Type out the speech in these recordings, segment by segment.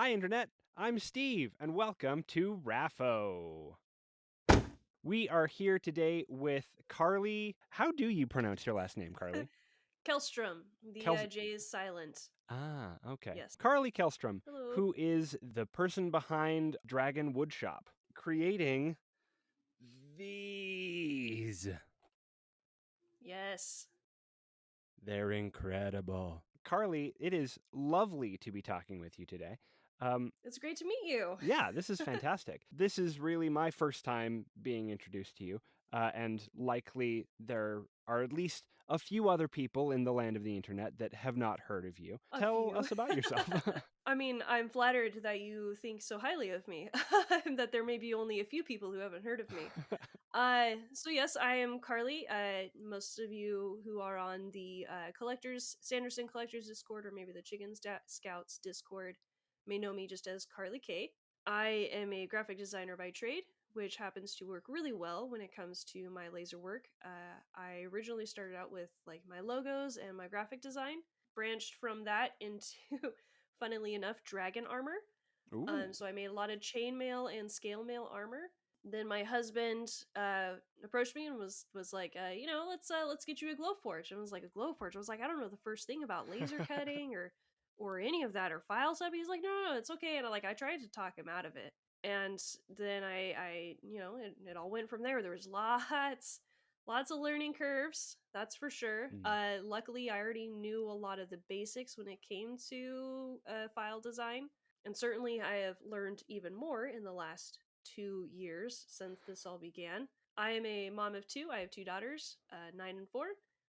Hi, Internet. I'm Steve, and welcome to RAFO. We are here today with Carly. How do you pronounce your last name, Carly? Kelstrom. The Kels- uh, J is silent. ah, okay. Yes. Carly Kelstrom, Hello. who is the person behind Dragon Woodshop, creating these. Yes. They're incredible. Carly, it is lovely to be talking with you today. Um, It's great to meet you. yeah, this is fantastic. this is really my first time being introduced to you, uh, and likely there are at least a few other people in the land of the internet that have not heard of you. A Tell few. us about yourself. I mean, I'm flattered that you think so highly of me. that there may be only a few people who haven't heard of me. Uh, so yes, I am Carly. Uh, most of you who are on the uh, collectors, Sanderson Collectors Discord, or maybe the Chicken Scouts Discord, may know me just as Carly K. I am a graphic designer by trade, which happens to work really well when it comes to my laser work. Uh, I originally started out with like my logos and my graphic design, branched from that into, funnily enough, dragon armor. Ooh. Um, so I made a lot of chainmail and scale mail armor. Then my husband uh, approached me and was was like, uh, you know, let's uh, let's get you a Glowforge. And I was like, a Glowforge. I was like, I don't know the first thing about laser cutting or or any of that or file stuff. He's like, no, no, no, it's okay. And I like I tried to talk him out of it. And then I I you know it, it all went from there. There was lots lots of learning curves that's for sure Mm. uh luckily i already knew a lot of the basics when it came to uh, file design and certainly I have learned even more in the last two years since this all began. I am a mom of two. I have two daughters, uh, nine and four.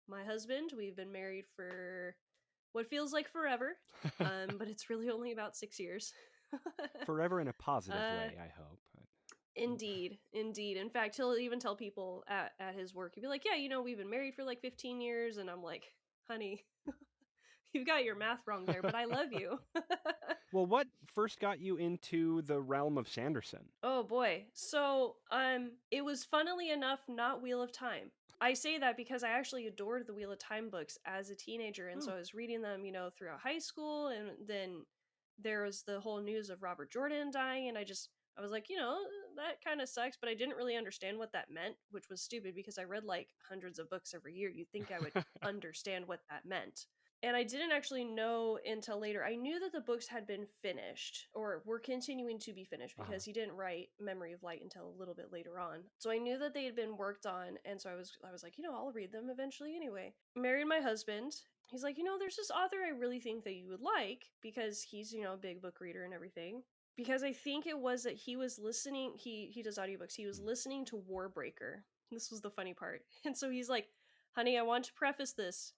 My husband, we've been married for what feels like forever, um, but it's really only about six years. Forever in a positive uh, way, I hope. Indeed, indeed. In fact, he'll even tell people at, at his work, he'll be like, Yeah, you know, we've been married for like 15 years. And I'm like, Honey, you've got your math wrong there, but I love you. Well, what first got you into the realm of Sanderson? Oh boy. So, um it was funnily enough not Wheel of Time. I say that because I actually adored the Wheel of Time books as a teenager and so Hmm. I was reading them, you know, throughout high school and then there was the whole news of Robert Jordan dying and I just I was like, you know, that kind of sucks, but I didn't really understand what that meant, which was stupid because I read like hundreds of books every year. You'd think I would understand what that meant. And I didn't actually know until later. I knew that the books had been finished or were continuing to be finished Uh-huh. because he didn't write Memory of Light until a little bit later on. So I knew that they had been worked on and so I was I was like, you know, I'll read them eventually anyway. Married my husband. He's like, you know, there's this author I really think that you would like because he's, you know, a big book reader and everything. Because I think it was that he was listening, he he does audiobooks. He was listening to Warbreaker. This was the funny part. And so he's like, "Honey, I want to preface this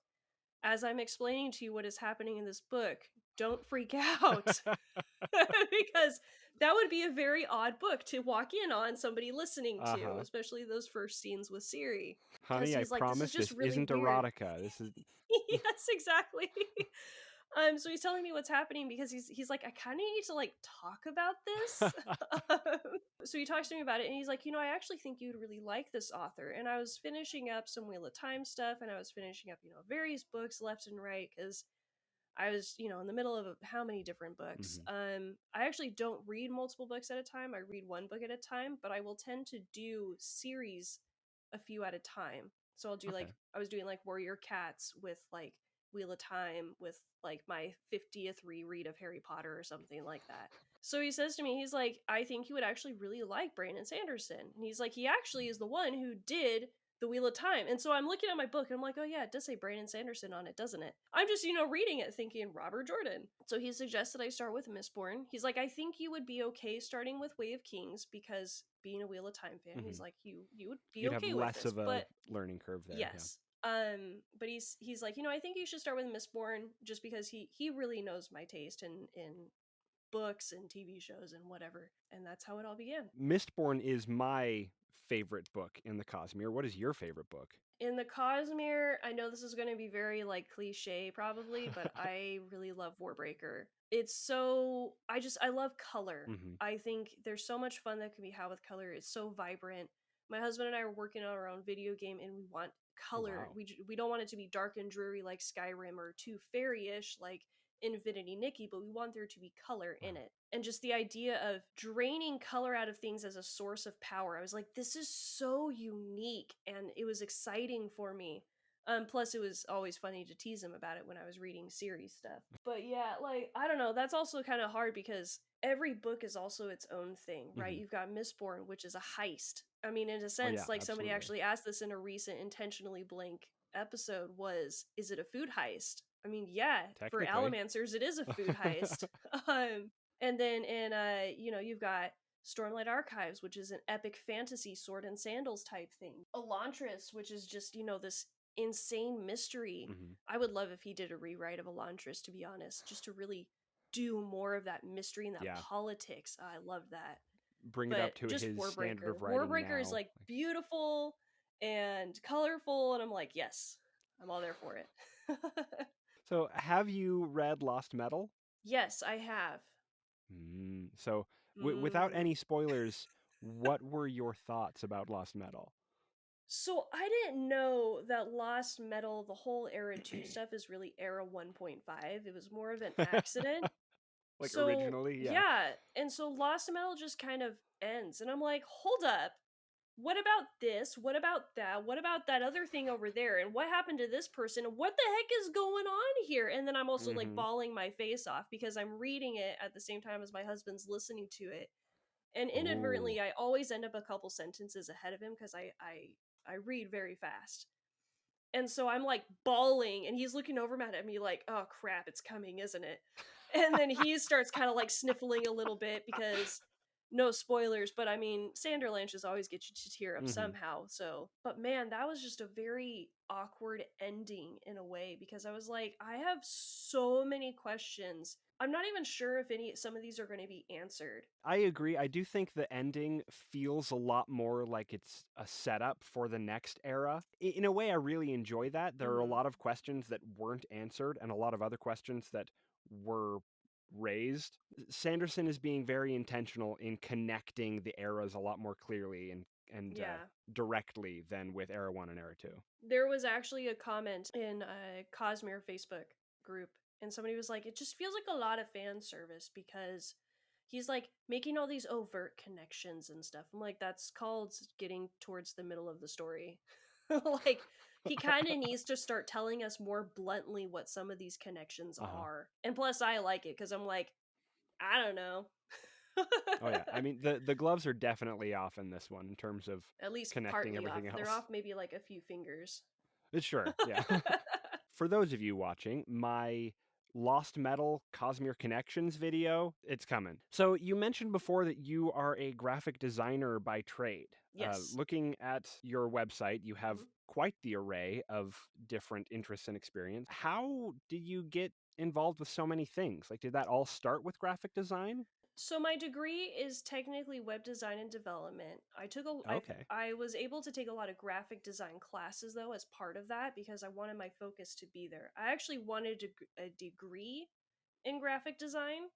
as I'm explaining to you what is happening in this book, don't freak out. because that would be a very odd book to walk in on somebody listening to, Uh-huh. especially those first scenes with Siri. Honey, I like, "This is promise just this really isn't weird." erotica. This is yes, exactly. Um, so he's telling me what's happening because he's he's like, I kind of need to like talk about this. Um, so he talks to me about it, and he's like, you know, I actually think you'd really like this author. And I was finishing up some Wheel of Time stuff, and I was finishing up, you know, various books left and right because I was, you know, in the middle of how many different books. Um, I actually don't read multiple books at a time. I read one book at a time, but I will tend to do series a few at a time. So I'll do like I was doing like Warrior Cats with like Wheel of Time with like my 50th reread of Harry Potter or something like that. So he says to me, he's like, I think you would actually really like Brandon Sanderson. And he's like, he actually is the one who did the Wheel of Time. And so I'm looking at my book and I'm like, oh yeah, it does say Brandon Sanderson on it, doesn't it? I'm just, you know, reading it thinking Robert Jordan. So he suggested I start with Mistborn. He's like, I think you would be okay starting with Way of Kings because being a Wheel of Time fan, he's Mhm. like, you you would be You'd okay have with less this. of a but learning curve there. yeah. yes. Um, but he's he's like, you know, I think you should start with Mistborn just because he he really knows my taste in in books and TV shows and whatever. And that's how it all began. Mistborn is my favorite book in the Cosmere. What is your favorite book? In the Cosmere, I know this is going to be very like cliche probably, but I really love Warbreaker. It's so I just I love color. Mhm. I think there's so much fun that can be had with color. It's so vibrant. My husband and I are working on our own video game and we want color. wow. We we don't want it to be dark and dreary like Skyrim or too fairy-ish like Infinity Nikki, but we want there to be color in Uh-huh. it. And just the idea of draining color out of things as a source of power. I was like, this is so unique and it was exciting for me. Um, plus, it was always funny to tease him about it when I was reading series stuff. But yeah, like, I don't know. That's also kind of hard because every book is also its own thing, right? Mhm. You've got Mistborn, which is a heist. I mean, in a Oh, sense, yeah, like somebody actually asked this in a recent intentionally blank episode was is it a food heist? I mean, yeah, for. Allomancers it is a food heist. um and then in uh you know, you've got Stormlight Archives, which is an epic fantasy sword and sandals type thing. Elantris, which is just, you know, this insane mystery. Mhm. I would love if he did a rewrite of Elantris, to be honest, just to really do more of that mystery and that Yeah. politics. I love that. Bring it up to just his standard Warbreaker. of writing Warbreaker is now, like like beautiful and colorful, and I'm like, yes, I'm all there for it. So, have you read Lost Metal? yes, I have. Mm, so, w- without Mm. any spoilers, what were your thoughts about Lost Metal? So I didn't know that Lost Metal, the whole Era 2 stuff, is really Era 1.5. It was more of an accident. Like so originally, yeah. yeah, and so Lost Metal just kind of ends, and I'm like, hold up. What about this? What about that? What about that other thing over there? And what happened to this person? What the heck is going on here? And then I'm also like Mhm. bawling my face off because I'm reading it at the same time as my husband's listening to it. And Ooh. inadvertently I always end up a couple sentences ahead of him because I, I I read very fast. And so I'm like bawling and he's looking over at me like, oh crap, it's coming, isn't it? And then he starts kind of like sniffling a little bit because no spoilers, but I mean, Sanderlanches always get you to tear up Mhm. somehow. So, but man, that was just a very awkward ending in a way because I was like, I have so many questions. I'm not even sure if any some of these are going to be answered. I agree. I do think the ending feels a lot more like it's a setup for the next era. In a way, I really enjoy that. There are a Mhm. lot of questions that weren't answered and a lot of other questions that were raised. Sanderson is being very intentional in connecting the eras a lot more clearly and and uh, directly than with Era 1 and Era 2. There was actually a comment in a Cosmere Facebook group, and somebody was like, "It just feels like a lot of fan service because he's like making all these overt connections and stuff." I'm like, "That's called getting towards the middle of the story." like he kind of needs to start telling us more bluntly what some of these connections Uh-huh. are. And plus, I like it because I'm like, I don't know. Oh yeah, I mean the the gloves are definitely off in this one in terms of At least connecting partly off. everything They're off maybe like a few fingers. Sure, yeah. For those of you watching, my Lost Metal Cosmere Connections video, it's coming. So you mentioned before that you are a graphic designer by trade. Yes. Uh, looking at your website, you have Mhm. quite the array of different interests and experience. How did you get involved with so many things? Like, did that all start with graphic design? So my degree is technically web design and development. I took a I- Okay. I was able to take a lot of graphic design classes though as part of that because I wanted my focus to be there. I actually wanted a degree in graphic design,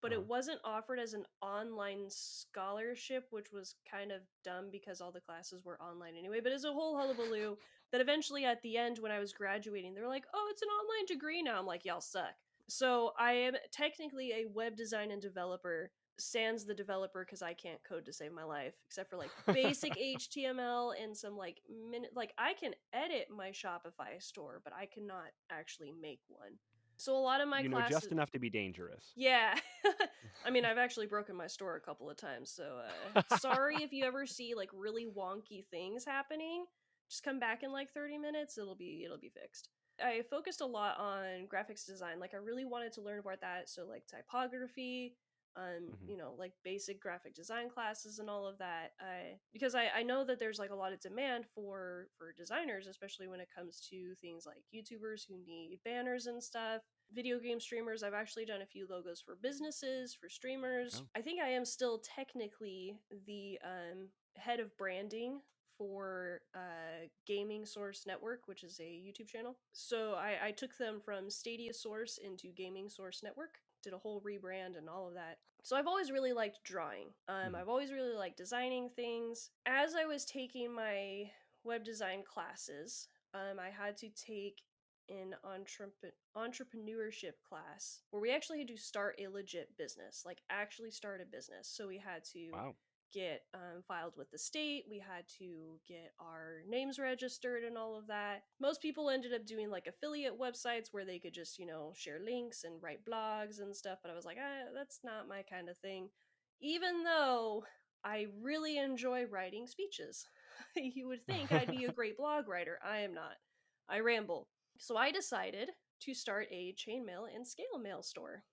but Uh-huh. it wasn't offered as an online scholarship, which was kind of dumb because all the classes were online anyway. But it's a whole hullabaloo that eventually at the end when I was graduating, they were like, "Oh, it's an online degree now." I'm like, "Y'all suck." So I am technically a web design and developer. Sans the developer because I can't code to save my life, except for like basic HTML and some like minute. Like I can edit my Shopify store, but I cannot actually make one. So a lot of my you know, classes, just enough to be dangerous. yeah. I mean, I've actually broken my store a couple of times, so uh, sorry if you ever see like really wonky things happening. Just come back in like 30 minutes, it'll be it'll be fixed. I focused a lot on graphics design. Like I really wanted to learn about that, so like typography, um, Mhm. you know, like basic graphic design classes and all of that. I because I I know that there's like a lot of demand for for designers, especially when it comes to things like YouTubers who need banners and stuff video game streamers. I've actually done a few logos for businesses, for streamers. Oh. I think I am still technically the um, head of branding for uh, Gaming Source Network, which is a YouTube channel. So I, I took them from Stadia Source into Gaming Source Network, did a whole rebrand and all of that. So I've always really liked drawing. Um, Mhm. I've always really liked designing things. As I was taking my web design classes, um, I had to take an entrep- entrepreneurship class where we actually had to start a legit business, like actually start a business. So we had to Wow. Get um, filed with the state. We had to get our names registered and all of that. Most people ended up doing like affiliate websites where they could just, you know, share links and write blogs and stuff. But I was like, ah, that's not my kind of thing. Even though I really enjoy writing speeches. you would think I'd be a great blog writer. I am not. I ramble. So I decided to start a chainmail and scale mail store.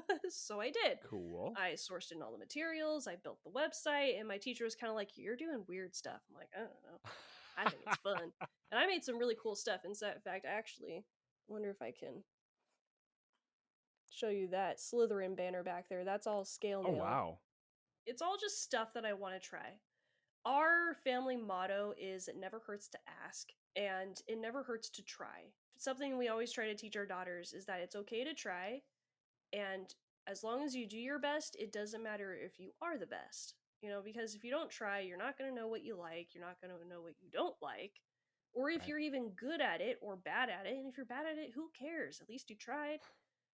so I did. Cool. I sourced in all the materials, I built the website, and my teacher was kind of like, You're doing weird stuff. I'm like, I don't know. I think it's fun. and I made some really cool stuff. In fact, I actually wonder if I can show you that Slytherin banner back there. That's all scale oh wow. It's all just stuff that I want to try. Our family motto is it never hurts to ask and it never hurts to try. Something we always try to teach our daughters is that it's okay to try and as long as you do your best, it doesn't matter if you are the best. You know, because if you don't try, you're not going to know what you like, you're not going to know what you don't like. Or if Right. you're even good at it or bad at it, and if you're bad at it, who cares? At least you tried.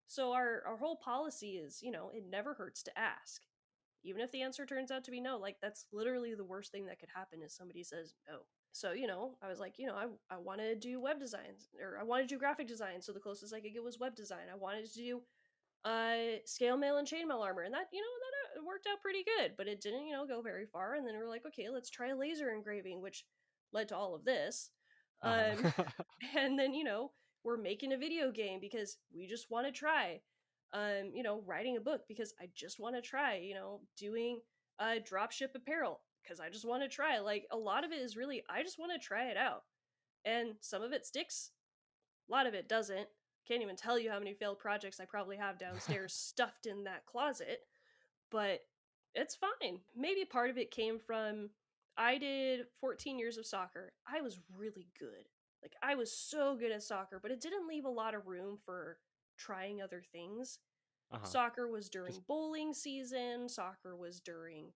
So our our whole policy is, you know, it never hurts to ask. Even if the answer turns out to be no, like that's literally the worst thing that could happen is somebody says no. So, you know, I was like, you know, I, I want to do web designs or I wanted to do graphic design. So the closest I could get was web design. I wanted to do uh scale mail and chainmail armor and that you know that uh, worked out pretty good but it didn't you know go very far and then we are like okay let's try laser engraving which led to all of this um Uh-huh. and then you know we're making a video game because we just want to try um you know writing a book because i just want to try you know doing uh dropship apparel because i just want to try like a lot of it is really i just want to try it out and some of it sticks a lot of it doesn't can't even tell you how many failed projects i probably have downstairs stuffed in that closet but it's fine maybe part of it came from i did 14 years of soccer i was really good like I was so good at soccer, but it didn't leave a lot of room for trying other things. uh-huh. Soccer was during Just- bowling season, soccer was during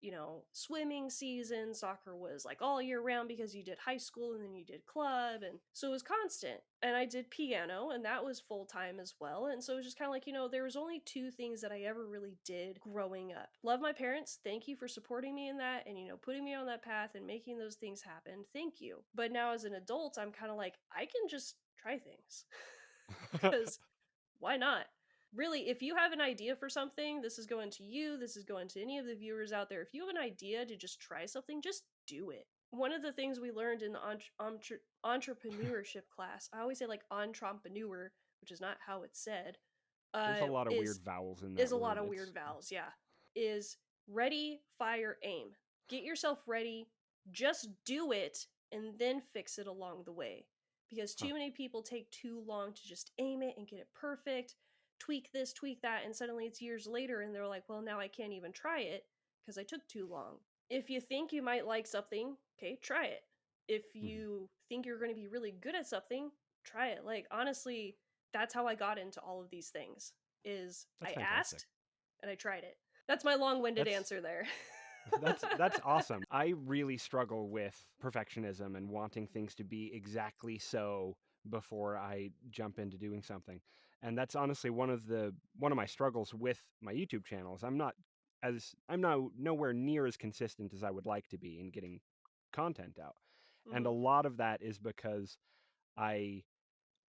you know, swimming season, soccer was like all year round because you did high school and then you did club and so it was constant. And I did piano and that was full time as well. And so it was just kind of like, you know, there was only two things that I ever really did growing up. Love my parents. Thank you for supporting me in that and you know, putting me on that path and making those things happen. Thank you. But now as an adult, I'm kind of like I can just try things. because why not? Really, if you have an idea for something, this is going to you, this is going to any of the viewers out there. If you have an idea to just try something, just do it. One of the things we learned in the entre- entre- entrepreneurship class, I always say like entrepreneur, which is not how it's said. Uh, There's a lot of is, weird vowels in there is a lot of weird vowels, yeah. Is ready, fire, aim. Get yourself ready, just do it, and then fix it along the way. Because too Huh. many people take too long to just aim it and get it perfect, tweak this, tweak that, and suddenly it's years later and they're like, well, now I can't even try it because I took too long. If you think you might like something, okay, try it. If Mhm. you think you're going to be really good at something, try it. Like, honestly, that's how I got into all of these things is That's I fantastic. asked and I tried it. That's my long-winded That's- answer there. that's that's awesome. I really struggle with perfectionism and wanting things to be exactly so before I jump into doing something. And that's honestly one of the one of my struggles with my YouTube channels. I'm not as I'm now nowhere near as consistent as I would like to be in getting content out. And a Mhm. lot of that is because I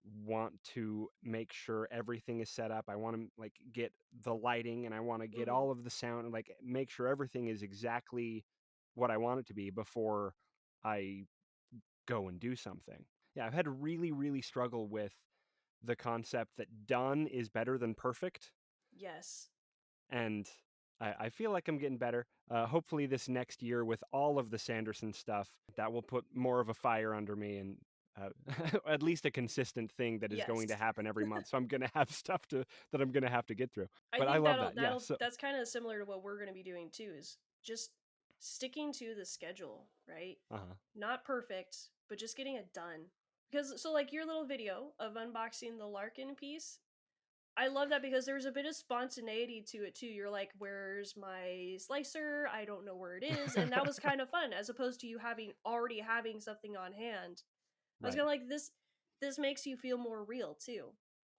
want to make sure everything is set up. I want to like get the lighting and I want to get Mhm. all of the sound and like make sure everything is exactly what I want it to be before I go and do something. Yeah, I've had to really really struggle with the concept that done is better than perfect yes. and I, I feel like I'm getting better. Uh, hopefully, this next year with all of the Sanderson stuff, that will put more of a fire under me and uh, at least a consistent thing that is going to happen every month. So I'm going to have stuff to that I'm going to have to get through. I But I love that'll, that. Yeah, so- that's kind of similar to what we're going to be doing too is just sticking to the schedule, right? Uh-huh. Not perfect, but just getting it done. Because so like your little video of unboxing the Larkin piece, I love that because there's a bit of spontaneity to it too. You're like, "Where's my slicer? I don't know where it is," and that was kind of fun, as opposed to you having already having something on hand. I was Right. kind of like this. this makes you feel more real too.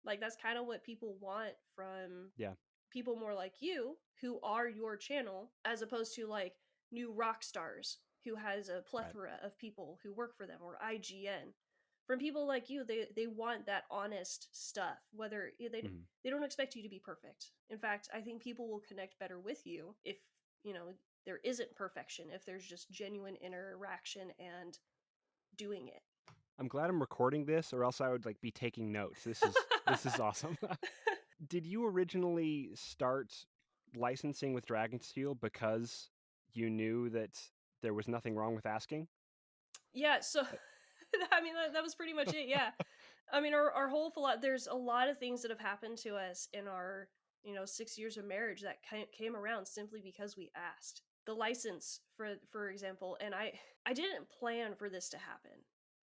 Like that's kind of what people want from Yeah. people more like you who are your channel as opposed to like new rock stars who has a plethora of people who work for them or IGN. From people like you, they they want that honest stuff. Whether they Mhm. they don't expect you to be perfect. In fact, I think people will connect better with you if, you know, there isn't perfection, if there's just genuine interaction and doing it. I'm glad I'm recording this, or else I would like be taking notes. This is this is awesome. Did you originally start licensing with Dragonsteel because you knew that there was nothing wrong with asking? Yeah, so I mean that, that was pretty much it. Yeah, I mean our our whole philo- there's a lot of things that have happened to us in our you know six years of marriage that ca- came around simply because we asked the license for for example, and I I didn't plan for this to happen.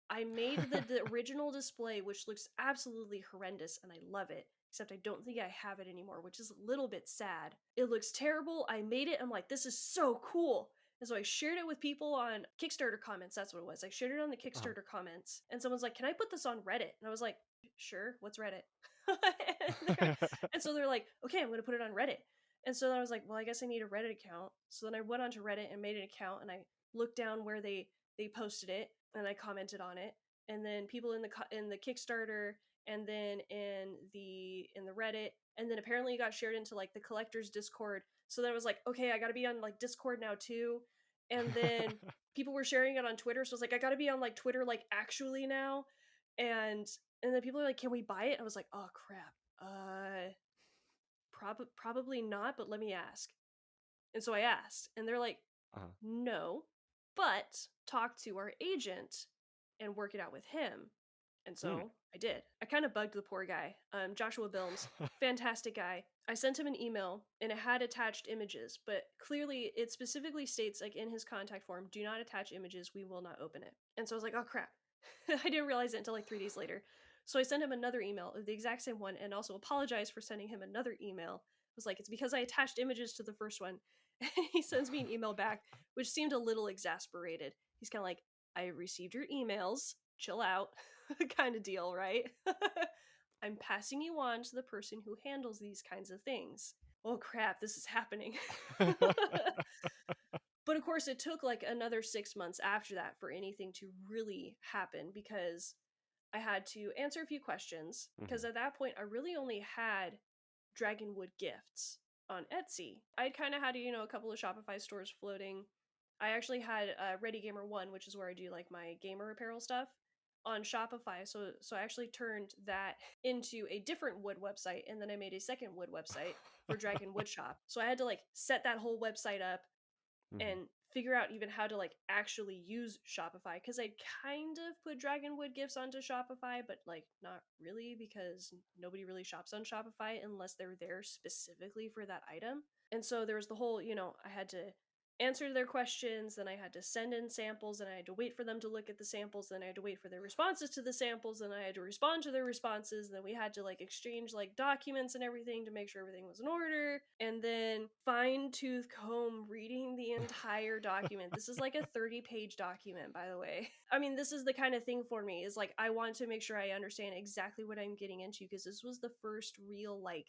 I made the, the original display, which looks absolutely horrendous, and I love it. Except I don't think I have it anymore, which is a little bit sad. It looks terrible. I made it. I'm like, this is so cool. And so I shared it with people on Kickstarter comments. That's what it was. I shared it on the uh-huh. Kickstarter comments. And someone's like, Can I put this on Reddit? And I was like, Sure. What's Reddit? and, and so they're like, Okay, I'm going to put it on Reddit. And so then I was like, Well, I guess I need a Reddit account. So then I went onto Reddit and made an account and I looked down where they they posted it and I commented on it. And then people in the in the Kickstarter and then in the in the Reddit and then apparently it got shared into like the collectors Discord. So then I was like, okay, I got to be on like Discord now too. And then people were sharing it on Twitter, so I was like, I got to be on like Twitter like actually now. And and then people are like, can we buy it? I was like, oh crap. Uh prob- probably not, but let me ask. And so I asked, and they're like, Uh-huh. no, but talk to our agent and work it out with him. And so I did. I kind of bugged the poor guy, um, Joshua Bilmes, fantastic guy. I sent him an email and it had attached images, but clearly it specifically states, like in his contact form, do not attach images, we will not open it. And so I was like, oh crap. I didn't realize it until like three days later. So I sent him another email the exact same one and also apologized for sending him another email. I was like, it's because I attached images to the first one. And he sends me an email back, which seemed a little exasperated. He's kind of like, I received your emails, chill out, kind of deal, right? I'm passing you on to the person who handles these kinds of things. Oh crap, this is happening. but of course, it took like another six months after that for anything to really happen because I had to answer a few questions. Because at that point, I really only had Dragonwood gifts on Etsy. I'd kind of had, you know, a couple of Shopify stores floating. I actually had uh, Ready Gamer One, which is where I do like my gamer apparel stuff on Shopify. So so I actually turned that into a different wood website, and then I made a second wood website for Dragon Wood Shop. So I had to like set that whole website up Mhm. and figure out even how to like actually use Shopify because I kind of put Dragonwood gifts onto Shopify, but like not really because nobody really shops on Shopify unless they're there specifically for that item. And so there was the whole, you know, I had to answer their questions, then I had to send in samples, and I had to wait for them to look at the samples, then I had to wait for their responses to the samples, then I had to respond to their responses, then we had to like exchange like documents and everything to make sure everything was in order, and then fine tooth comb reading the entire document. This is like a 30 page document, by the way. I mean, this is the kind of thing for me is like I want to make sure I understand exactly what I'm getting into because this was the first real like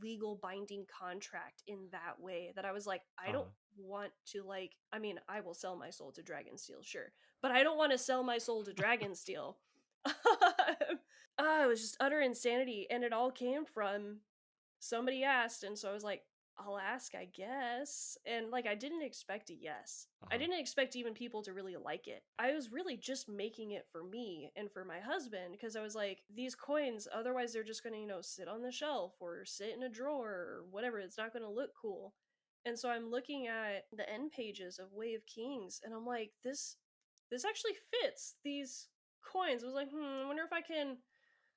legal binding contract in that way that I was like, I don't Uh-huh. want to like I mean, I will sell my soul to Dragonsteel, sure. But I don't want to sell my soul to Dragonsteel. ah, it was just utter insanity. And it all came from somebody asked, and so I was like, I'll ask, I guess. And like I didn't expect a yes. I Uh-huh. didn't expect even people to really like it. I was really just making it for me and for my husband because I was like, these coins, otherwise they're just gonna, you know, sit on the shelf or sit in a drawer or whatever. It's not gonna look cool. And so I'm looking at the end pages of Way of Kings and I'm like, this this actually fits these coins. I was like, hmm, I wonder if I can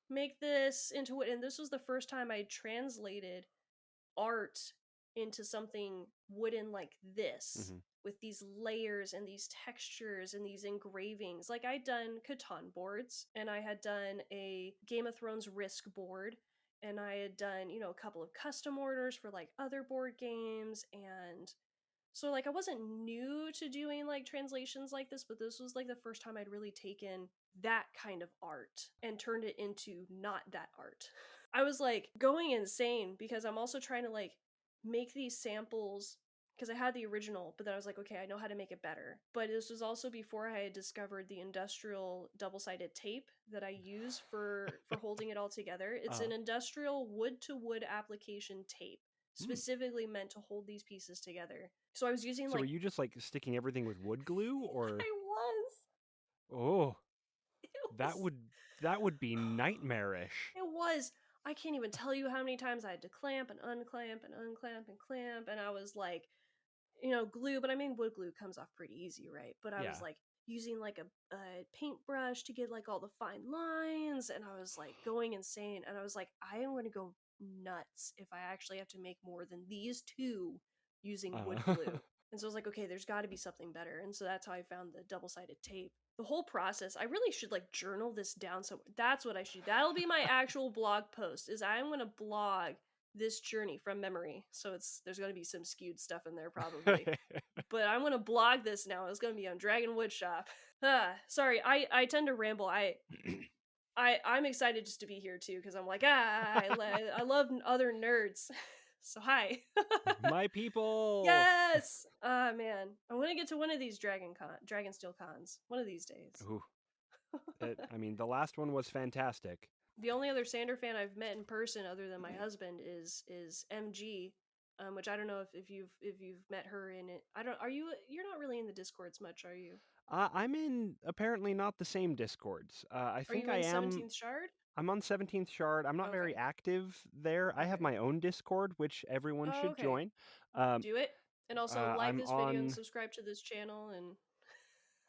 make this into what and this was the first time I translated art into something wooden like this Mhm. with these layers and these textures and these engravings. Like I'd done Catan boards and I had done a Game of Thrones Risk board and I had done, you know, a couple of custom orders for like other board games and so like I wasn't new to doing like translations like this, but this was like the first time I'd really taken that kind of art and turned it into not that art. I was like going insane because I'm also trying to like make these samples because I had the original, but then I was like, okay, I know how to make it better. But this was also before I had discovered the industrial double-sided tape that I use for for holding it all together. It's Uh-huh. an industrial wood-to-wood application tape Hmm. specifically meant to hold these pieces together. So I was using So like were you just like sticking everything with wood glue or I was. oh, It that would that would be nightmarish. It was. I can't even tell you how many times I had to clamp and unclamp and unclamp and clamp, and I was like, you know, glue. But I mean, wood glue comes off pretty easy, right? But I was like using like a, a paintbrush to get like all the fine lines, and I was like going insane. And I was like, I am going to go nuts if I actually have to make more than these two using wood Uh-huh. glue. And so I was like, okay, there's got to be something better. And so that's how I found the double sided tape. The whole process, I really should like journal this down somewhere. That's what I should. That'll be my actual blog post. Is I'm gonna blog this journey from memory. So it's there's gonna be some skewed stuff in there probably, but I'm gonna blog this now. It's gonna be on Dragon Woodshop. Ah, sorry, I I tend to ramble. I I I'm excited just to be here too because I'm like ah I, I love other nerds. So hi. My people. Yes. Ah man, I want to get to one of these Dragon Con, Dragonsteel cons one of these days. Ooh. It- I mean, the last one was fantastic. The only other Sander fan I've met in person, other than my husband, is is MG, um, which I don't know if, if you've if you've met her in it. I don't. Are you? You're not really in the discords much, are you? Uh, I'm in apparently not the same discords. Uh, I Are think I am. Seventeenth Shard? I'm on 17th Shard. I'm not very active there. I have my own Discord, which everyone Oh, should okay. join. Um, Do it, and also uh, like I'm this video on- and subscribe to this channel and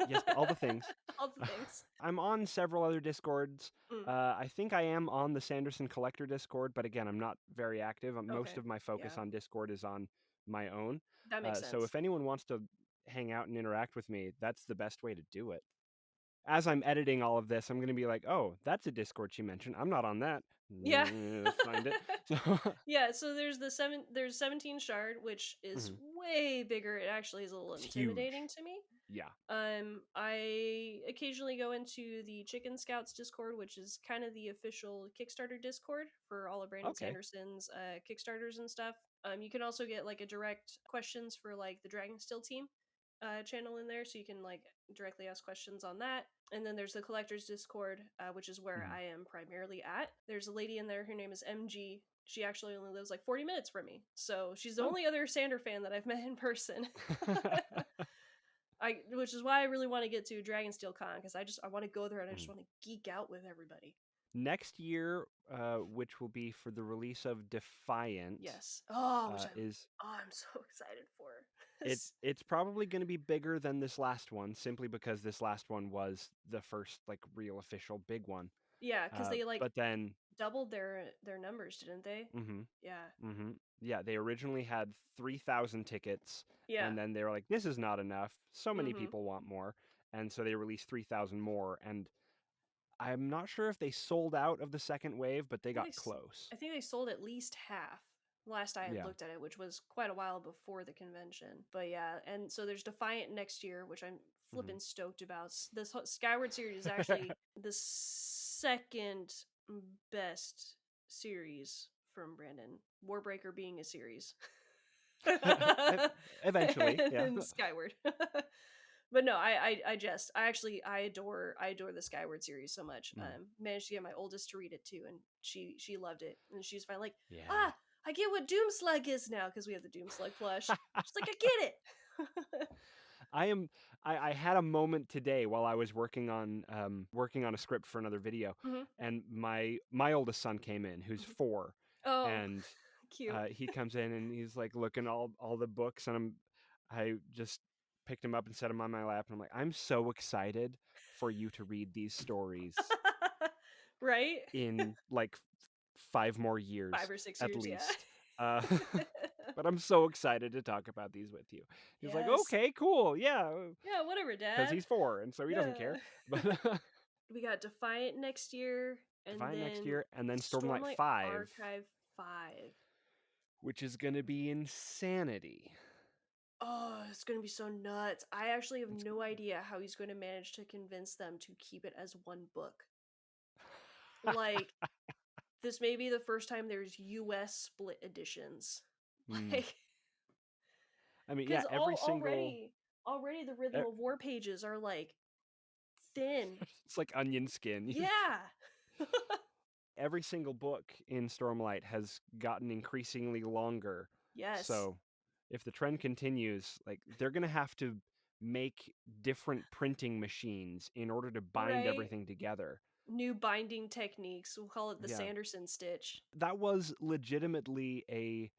Yes, all the things. all the things. I'm on several other Discords. Mm. Uh, I think I am on the Sanderson Collector Discord, but again, I'm not very active. Um, Most Okay, of my focus yeah. on Discord is on my own. That Uh, makes sense. so if anyone wants to hang out and interact with me, that's the best way to do it. As I'm editing all of this, I'm going to be like, oh, that's a Discord she mentioned. I'm not on that. Yeah. Find it. So, yeah, so there's the seven. There's 17 shard, which is Mhm. way bigger. It actually is a little It's huge. intimidating to me. yeah. Um, I occasionally go into the Chicken Scouts Discord, which is kind of the official Kickstarter Discord for all of Brandon Okay. Sanderson's uh, Kickstarters and stuff. Um, you can also get like a direct questions for like the Dragonsteel team uh, channel in there, so you can like directly ask questions on that. And then there's the Collectors Discord, uh, which is where Mhm. I am primarily at. There's a lady in there. Her name is MG. She actually only lives like 40 minutes from me, so she's the Oh. only other Sander fan that I've met in person. I, which is why I really want to get to Dragonsteel Con because I just I want to go there and I just Mhm. want to geek out with everybody. Next year, uh, which will be for the release of Defiant, Yes. Oh, which uh, I'm, is oh, I'm so excited for. It's it's probably going to be bigger than this last one, simply because this last one was the first like real official big one. yeah, because Uh, they like but then, doubled their their numbers, didn't they? hmm Yeah. hmm yeah, they originally had three thousand tickets, Yeah. and then they were like, "This is not enough. So many Mhm. people want more," and so they released three thousand more. And I'm not sure if they sold out of the second wave, but they got they close. I think they sold at least half last I had Yeah. looked at it, which was quite a while before the convention. But yeah, and so there's Defiant next year, which I'm Mm-hmm. flipping stoked about. This Skyward series is actually the second best series from Brandon. Warbreaker being a series. eventually, yeah. Skyward. but no, I, I I just I actually I adore I adore the Skyward series so much. Mm. Um, managed to get my oldest to read it too, and she she loved it, and she's fine like Yeah. ah I get what Doomslug is now because we have the Doomslug plush. She's like I get it. I am. I, I had a moment today while I was working on um, working on a script for another video, Mhm. and my my oldest son came in, who's Mhm. four, oh, and cute. uh, he comes in and he's like looking all all the books, and I'm I just picked him up and set him on my lap, and I'm like, I'm so excited for you to read these stories right? in like five more years Five or six at years, least. Uh, but I'm so excited to talk about these with you. He's like, okay, cool, yeah, yeah, whatever, Dad. because he's four, and so he doesn't care. But we got Defiant next year, and Defiant then next year, and then Stormlight, 5, Archive Five. which is going to be insanity. oh, it's going to be so nuts. I actually have no idea how he's going to manage to convince them to keep it as one book. Like, this may be the first time there's US split editions. Mm. Like, I mean, yeah, every single already, already the Rhythm of War pages are like thin. it's like onion skin. Yeah. every single book in Stormlight has gotten increasingly longer. yes. So if the trend continues, like they're gonna have to make different printing machines in order to bind Right. everything together. New binding techniques. We'll call it the Yeah. Sanderson stitch. That was legitimately a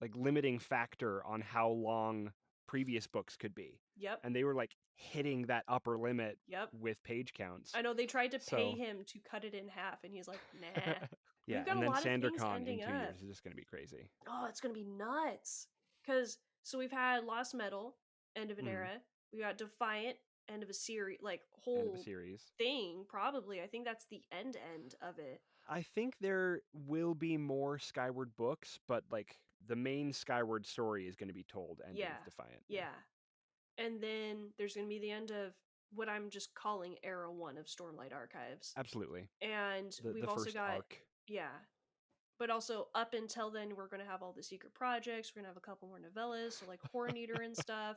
like limiting factor on how long previous books could be. Yep. And they were like hitting that upper limit Yep. with page counts. I know they tried to pay So- him to cut it in half, and he's like, nah. yeah, and then lot of things SanderCon in two up. years is just gonna be crazy. oh, it's gonna be nuts. Cause so we've had Lost Metal, end of an Mhm. era. We got Defiant, end of a series, like whole series. thing. Probably, I think that's the end end of it. I think there will be more Skyward books, but like the main Skyward story is going to be told ending Yeah, of Defiant. Yeah, and then there's gonna be the end of what I'm just calling Era One of Stormlight Archives, absolutely. and The, we've the also got arc. Yeah. But also up until then we're gonna have all the secret projects, we're gonna have a couple more novellas, so like Horneater and stuff.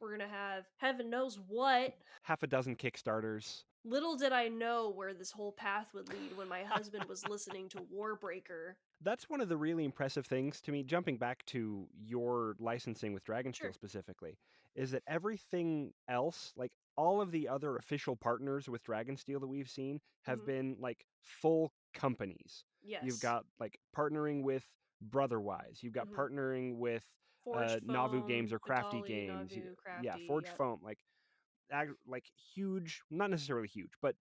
We're gonna have heaven knows what. half a dozen Kickstarters. Little did I know where this whole path would lead when my husband was listening to Warbreaker. That's one of the really impressive things to me. Jumping back to your licensing with Dragonsteel Sure. specifically, is that everything else, like all of the other official partners with Dragonsteel that we've seen, have Mhm. been like full companies. Yes. You've got like partnering with Brotherwise. You've got Mhm. partnering with Forged uh, Navu Games or Crafty Vitali, Games. Navu, Crafty, yeah, Forge yep. Foam, like, ag- like huge, not necessarily huge, but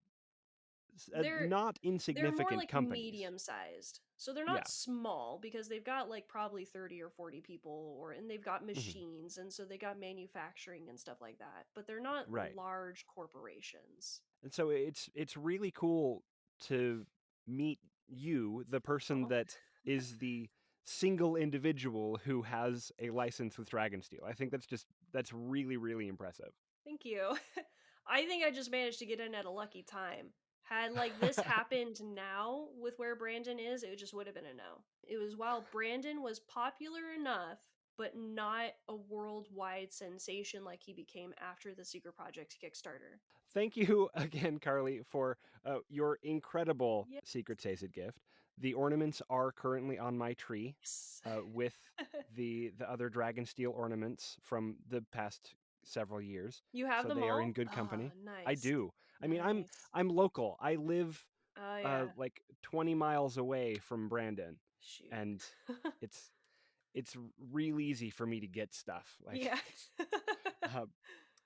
uh, They're- not They're insignificant more like companies. medium sized. So they're not Yeah. small because they've got like probably 30 or 40 people or and they've Mm-hmm. got machines and so they got manufacturing and stuff like that. But they're not Right. large corporations. And so it's it's really cool to meet you, the person Aw. that is the single individual who has a license with Dragonsteel. I think that's just that's really really impressive. Thank you. I think I just managed to get in at a lucky time. Had like this happened now with where Brandon is, it just would have been a no. It was while Brandon was popular enough, but not a worldwide sensation like he became after the Secret Project Kickstarter. Thank you again, Carly, for uh, your incredible Yep. Secret Sacred gift. The ornaments are currently on my tree Yes. uh, with the the other Dragonsteel ornaments from the past several years. you have so them they all? are in good company. Ah, nice. I do. I mean, I'm I'm local. I live Oh yeah. uh, like 20 miles away from Brandon, Shoot. and it's it's real easy for me to get stuff. Like, yeah. uh,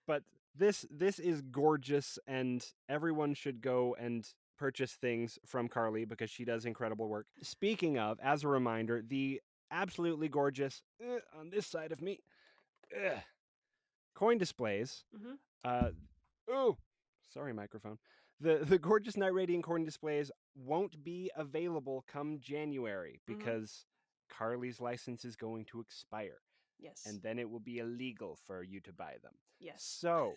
but this this is gorgeous, and everyone should go and purchase things from Carly because she does incredible work. Speaking of, as a reminder, the absolutely gorgeous uh, on this side of me ugh, coin displays. Mhm. Uh, oh, sorry, microphone. The the gorgeous Knight Radiant coin displays won't be available come January Mhm. because Carly's license is going to expire, yes. and then it will be illegal for you to buy them. yes. So,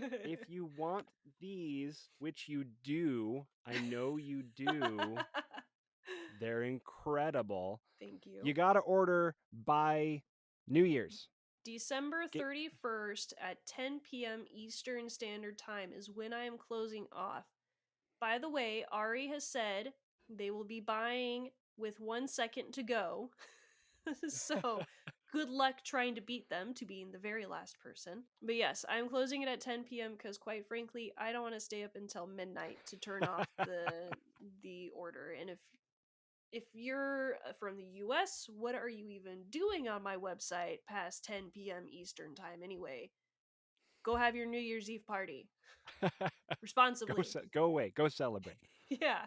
if you want these, which you do, I know you do, they're incredible. Thank you. You got to order by New Year's. December 31st at 10 p.m. Eastern Standard Time is when I am closing off. By the way, Ari has said they will be buying with one second to go. so good luck trying to beat them to being the very last person. But yes, I'm closing it at 10 p.m. because quite frankly, I don't want to stay up until midnight to turn off the the order. And if if you're uh, from the US, what are you even doing on my website past 10 p.m. Eastern time anyway? Go have your New Year's Eve party go, responsibly. ce- go away. Go celebrate. yeah.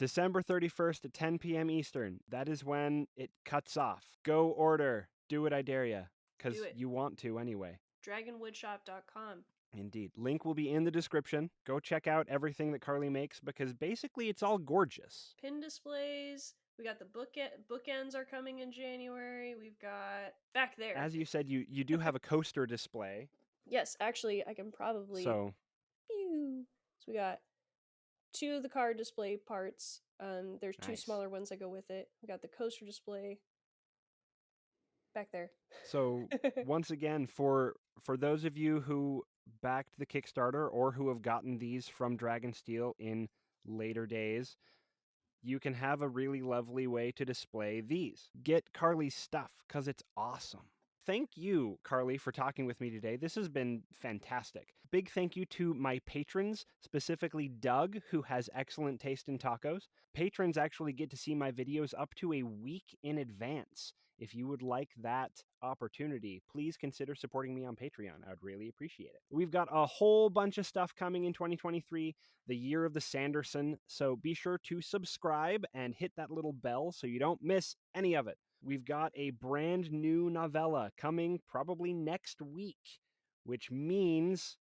December 31st at 10 p.m. Eastern. That is when it cuts off. Go order. Do it, I dare ya. Because you want to anyway. Dragonwoodshop.com. Indeed. Link will be in the description. Go check out everything that Carly makes because basically it's all gorgeous. Pin displays. We got the book bookends are coming in January. We've got back there. As you said, you you do have a coaster display. Yes, actually, I can probably. So. Pew. So we got two of the car display parts. Um, there's two Nice. smaller ones that go with it. We got the coaster display back there. So once again, for for those of you who backed the Kickstarter or who have gotten these from Dragonsteel in later days, you can have a really lovely way to display these. Get Carly's stuff because it's awesome. Thank you, Carly, for talking with me today. This has been fantastic. Big thank you to my patrons, specifically Doug, who has excellent taste in tacos. Patrons actually get to see my videos up to a week in advance. If you would like that opportunity, please consider supporting me on Patreon. I would really appreciate it. We've got a whole bunch of stuff coming in 2023, the year of the Sanderson. So be sure to subscribe and hit that little bell so you don't miss any of it. We've got a brand new novella coming probably next week, which means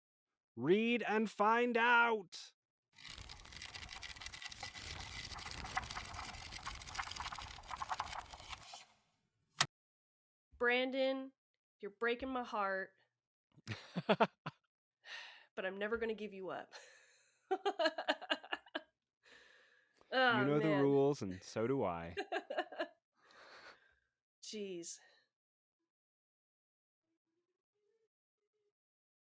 read and find out. Brandon, you're breaking my heart, but I'm never going to give you up. oh, you know the rules, and so do I. Jeez.